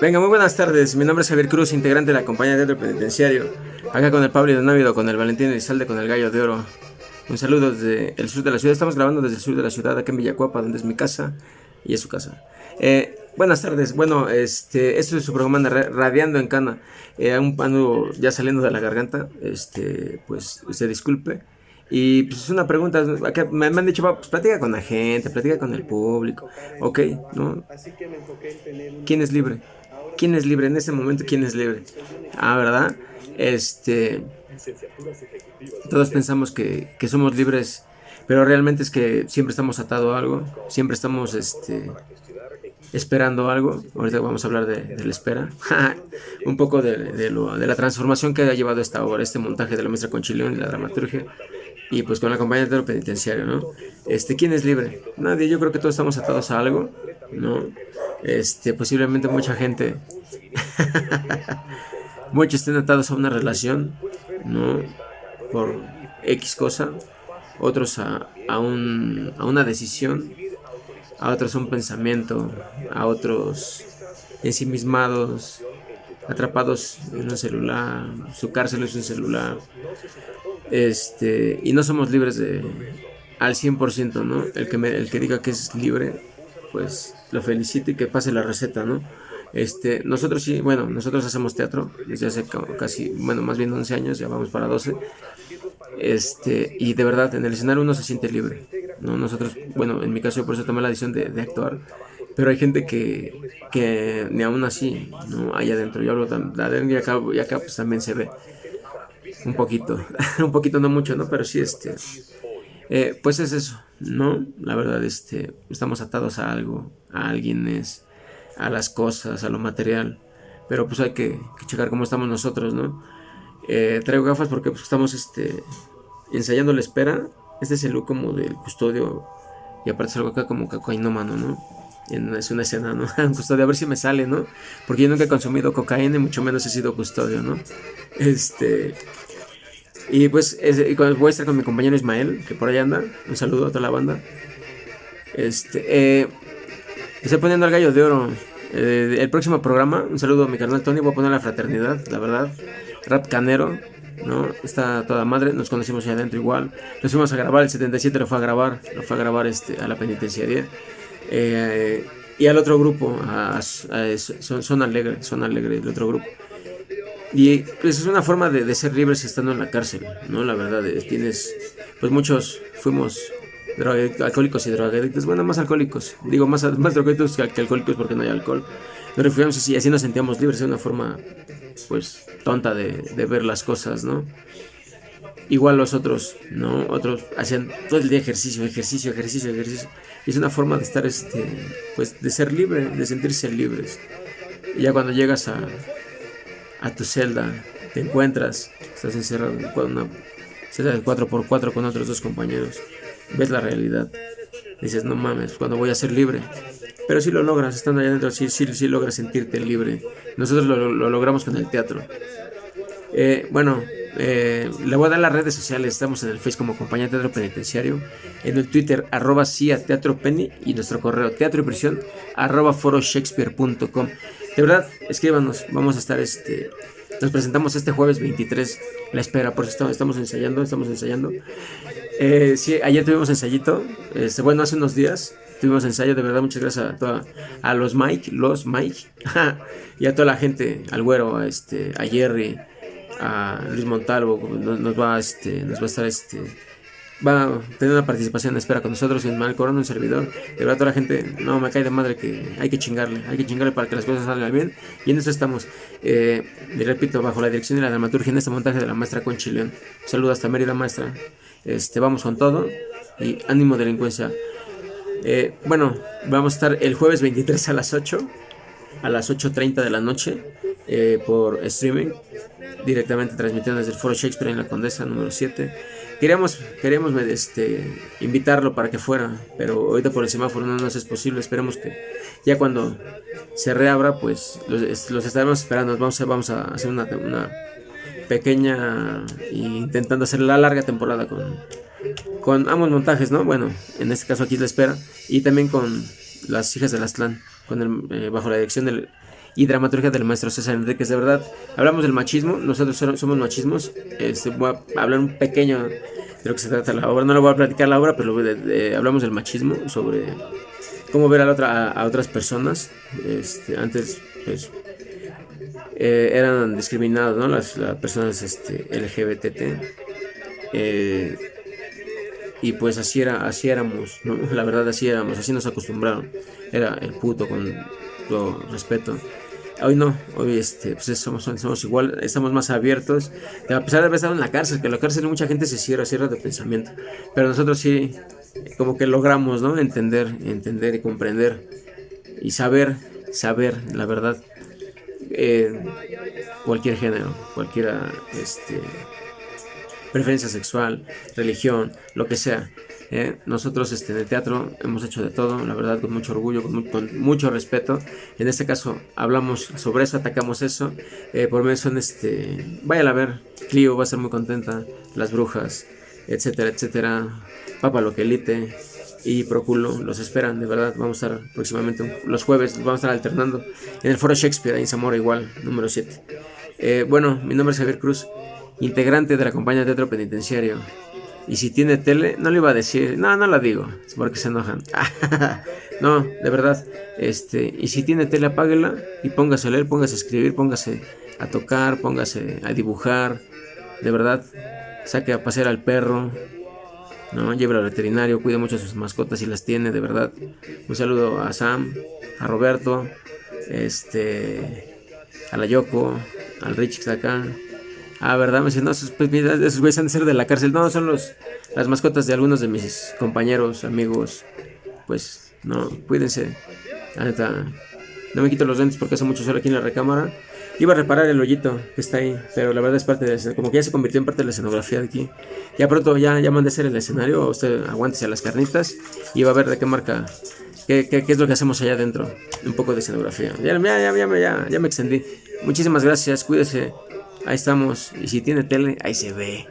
Venga, muy buenas tardes. Mi nombre es Javier Cruz, integrante de la compañía de teatro penitenciario. Acá con el Pablo de Návido, con el Valentín Elizalde, con el Gallo de Oro. Un saludo desde el sur de la ciudad. Estamos grabando desde el sur de la ciudad, acá en Villacuapa, donde es mi casa y es su casa. Eh, buenas tardes. Bueno, este, esto es su programa Radiando en Cana. Eh, un pano ya saliendo de la garganta. Este, pues, se disculpe. Y pues es una pregunta, me, han dicho, pues platica con la gente, platica con el público, ok, ¿no? ¿Quién es libre? ¿Quién es libre en ese momento? ¿Quién es libre? Ah, ¿verdad? Este, todos pensamos que, que somos libres, pero realmente es que siempre estamos atados a algo, siempre estamos, este, esperando algo. Ahorita vamos a hablar de, la espera. un poco de, de, lo, de, la transformación que ha llevado esta obra, este montaje de la maestra Conchilión y la dramaturgia y pues con la compañía de penitenciario, ¿no? Este, ¿quién es libre? Nadie, yo creo que todos estamos atados a algo, ¿no? Este, posiblemente mucha gente, muchos estén atados a una relación, ¿no? Por X cosa, otros a, a, un, a una decisión, a otros a un pensamiento, a otros ensimismados, atrapados en un celular, su cárcel es un celular, este, y no somos libres de al 100%, ¿no? El que, me, el que diga que es libre, pues lo felicito y que pase la receta, ¿no? Este, nosotros sí, bueno, nosotros hacemos teatro desde hace casi, bueno, más bien 11 años, ya vamos para 12. Este, y de verdad, en el escenario uno se siente libre, ¿no? Nosotros, bueno, en mi caso yo por eso tomé la decisión de, de actuar, pero hay gente que, que ni aún así, ¿no? Allá adentro, yo hablo adentro y acá, y acá pues también se ve un poquito, un poquito no mucho, ¿no? Pero sí, este, eh, pues es eso, ¿no? La verdad, este, estamos atados a algo, a alguienes, a las cosas, a lo material, pero pues hay que, checar cómo estamos nosotros, ¿no? Eh, traigo gafas porque pues, estamos, este, ensayando la espera, este es el look como del custodio, y aparte salgo acá como cocainómano, ¿no? es una escena, ¿no? custodio, a ver si me sale, ¿no? Porque yo nunca he consumido cocaína y mucho menos he sido custodio, ¿no? Este, y pues voy a estar con mi compañero Ismael, que por ahí anda. Un saludo a toda la banda. Este, eh, estoy poniendo al gallo de oro. Eh, el próximo programa, un saludo a mi carnal Tony. Voy a poner la fraternidad, la verdad. Rap Canero, ¿no? Está toda madre. Nos conocimos allá adentro igual. Nos fuimos a grabar. El 77 lo fue a grabar. Lo fue a grabar este, a la penitenciaría. Eh, y al otro grupo, a, son, son Alegre, Son Alegre, el otro grupo. Y pues es una forma de, ser libres estando en la cárcel, ¿no? La verdad, tienes, pues muchos fuimos alcohólicos y drogadictos, bueno, más alcohólicos, digo más, más drogadictos que, alcohólicos porque no hay alcohol. Nos refugiamos así, así nos sentíamos libres, es una forma, pues, tonta de, de ver las cosas, ¿no? Igual los otros, ¿no? Otros hacían todo el día ejercicio, ejercicio, ejercicio, ejercicio. Y es una forma de estar, este, pues, de ser libre, de sentirse libres. Y ya cuando llegas a, a tu celda, te encuentras, estás encerrado en una celda de 4x4 con otros dos compañeros, ves la realidad, dices, no mames, cuando voy a ser libre? Pero si lo logras, estando allá adentro, sí, sí, sí logras sentirte libre. Nosotros lo, logramos con el teatro. Eh, bueno, eh, le voy a dar las redes sociales. Estamos en el Facebook como Compañía Teatro Penitenciario. En el Twitter, arroba CIA Teatro Penny. Y nuestro correo, teatro y prisión, arroba foroshakespeare.com. De verdad, escríbanos. Vamos a estar este. Nos presentamos este jueves 23. La espera, por eso estamos ensayando. Estamos ensayando. Eh, sí, ayer tuvimos ensayito. Este, bueno, hace unos días tuvimos ensayo. De verdad, muchas gracias a, toda, a los Mike, los Mike. y a toda la gente, al güero, a, este, a Jerry, a Luis Montalvo. Nos, va, este, nos va a estar este va a tener una participación espera con nosotros en Mal Corona, un servidor. De verdad, toda la gente, no, me cae de madre que hay que chingarle, hay que chingarle para que las cosas salgan bien. Y en eso estamos, eh, y repito, bajo la dirección y la dramaturgia en este montaje de la maestra Conchileón. Saludos hasta Mérida, maestra. Este, vamos con todo y ánimo delincuencia. Eh, bueno, vamos a estar el jueves 23 a las 8, a las 8.30 de la noche, eh, por streaming, directamente transmitiendo desde el Foro Shakespeare en la Condesa número 7. Queríamos, queríamos este, invitarlo para que fuera, pero ahorita por el semáforo no nos es posible. Esperemos que ya cuando se reabra, pues los, estaremos esperando. Vamos a, vamos a hacer una, pequeña intentando hacer la larga temporada con, con ambos montajes, ¿no? Bueno, en este caso aquí la espera y también con las hijas del Aztlán, con el, eh, bajo la dirección del y dramaturgia del maestro César Enríquez. De verdad, hablamos del machismo, nosotros somos machismos. Este, voy a hablar un pequeño de lo que se trata la obra. No lo voy a platicar la obra, pero hablamos del machismo, sobre cómo ver a, otra, a, otras personas. Este, antes, pues, eh, eran discriminados, ¿no? Las, personas este, LGBT. Eh, y pues así era, así éramos, La verdad así éramos, así nos acostumbraron. Era el puto con todo respeto. Hoy no, hoy este, pues somos, somos igual, estamos más abiertos. A pesar de haber estado en la cárcel, que en la cárcel mucha gente se cierra, cierra de pensamiento. Pero nosotros sí, como que logramos, ¿no? Entender, entender y comprender. Y saber, saber, la verdad. Eh, cualquier género, cualquiera, este, preferencia sexual, religión, lo que sea. ¿eh? nosotros este, el teatro hemos hecho de todo, la verdad, con mucho orgullo, con, mucho respeto. En este caso hablamos sobre eso, atacamos eso. Eh, por medio son, este, vayan a ver, Clio va a ser muy contenta, Las Brujas, etcétera, etcétera. Papa Loquelite y Proculo los esperan, de verdad. Vamos a estar próximamente los jueves, vamos a estar alternando en el Foro Shakespeare, en Zamora, igual, número 7. Eh, bueno, mi nombre es Javier Cruz integrante de la compañía de teatro penitenciario. Y si tiene tele, no le iba a decir, no, no la digo, porque se enojan. no, de verdad, este, y si tiene tele, apáguela y póngase a leer, póngase a escribir, póngase a tocar, póngase a dibujar, de verdad, saque a pasear al perro, ¿no? Lleve al veterinario, cuide mucho a sus mascotas si las tiene, de verdad. Un saludo a Sam, a Roberto, este, a la Yoko, al Rich que está acá, Ah, ¿verdad? Me dicen, no, esos, pues, esos güeyes han de ser de la cárcel. No, son los, las mascotas de algunos de mis compañeros, amigos. Pues, no, cuídense. no me quito los lentes porque hace mucho sol aquí en la recámara. Iba a reparar el hoyito que está ahí, pero la verdad es parte de como que ya se convirtió en parte de la escenografía de aquí. Ya pronto ya, ya mandé a hacer el escenario, usted aguántese a las carnitas y va a ver de qué marca, qué, qué, qué es lo que hacemos allá adentro. Un poco de escenografía. Ya, ya, ya, ya, ya, ya me extendí. Muchísimas gracias, cuídese. Ahí estamos. Y si tiene tele, ahí se ve.